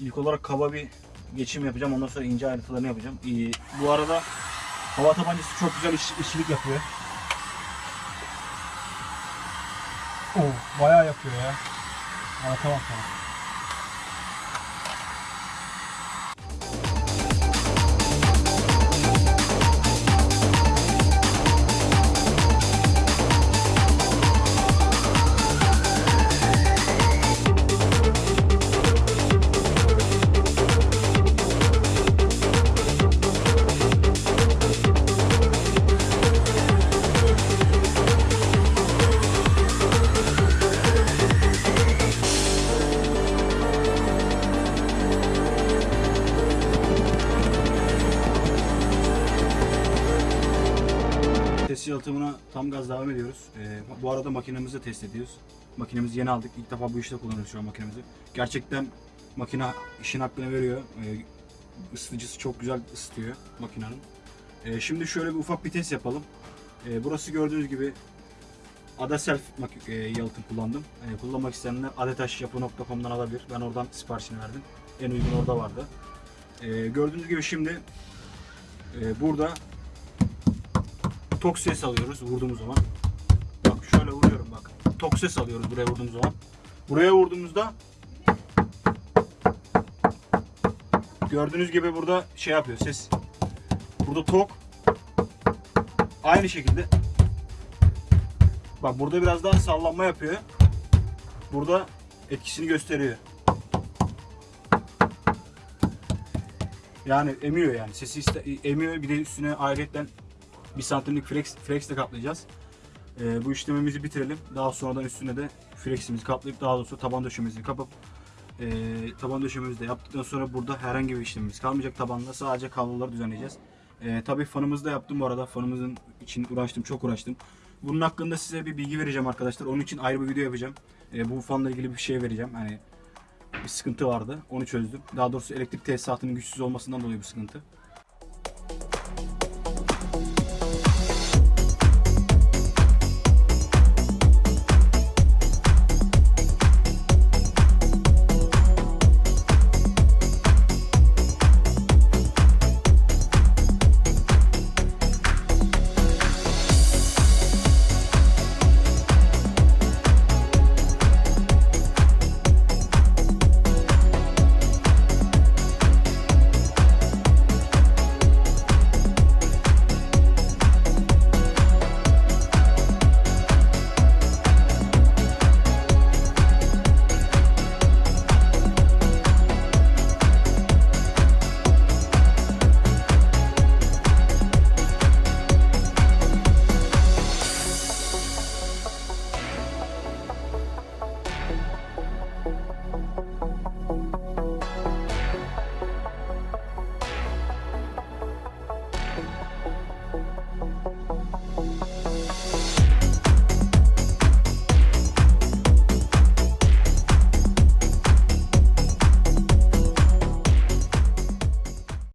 İlk olarak kaba bir geçim yapacağım. Ondan sonra ince ayrıntılarını yapacağım. Ee, bu arada hava tabancası çok güzel iş, işçilik yapıyor. Oo, bayağı yapıyor ya. Anlatamam sana. Yalıtımına tam gaz devam ediyoruz. Ee, bu arada makinemizi de test ediyoruz. Makinemizi yeni aldık. İlk defa bu işte kullanıyoruz şu an makinemizi. Gerçekten makine işin hakkını veriyor. Ee, ısıtıcısı çok güzel ısıtıyor makinenin. Ee, şimdi şöyle bir ufak bir test yapalım. Ee, burası gördüğünüz gibi Ada Self e, yalıtım kullandım. Ee, kullanmak isteyenler adetaşyapı.com'dan alabilir. Ben oradan siparişini verdim. En uygun orada vardı. Ee, gördüğünüz gibi şimdi e, burada tok ses alıyoruz vurduğumuz zaman. Bak şöyle vuruyorum bak. Tok ses alıyoruz buraya vurduğumuz zaman. Buraya vurduğumuzda gördüğünüz gibi burada şey yapıyor ses. Burada tok. Aynı şekilde bak burada biraz daha sallanma yapıyor. Burada etkisini gösteriyor. Yani emiyor yani. Sesi emiyor. Bir de üstüne ayrıca 1 santimlik flex, flexle kaplayacağız. E, bu işlemimizi bitirelim. Daha sonradan üstüne de fleximizi kaplayıp daha doğrusu taban döşemesini kapıp e, taban döşememizi de yaptıktan sonra burada herhangi bir işlemimiz kalmayacak tabanla. Sadece kabloları düzenleyeceğiz. E, tabii fanımızı da yaptım bu arada. Fanımızın için uğraştım, çok uğraştım. Bunun hakkında size bir bilgi vereceğim arkadaşlar. Onun için ayrı bir video yapacağım. E, bu fanla ilgili bir şey vereceğim. Hani bir sıkıntı vardı. Onu çözdüm. Daha doğrusu elektrik tesisatının güçsüz olmasından dolayı bir sıkıntı.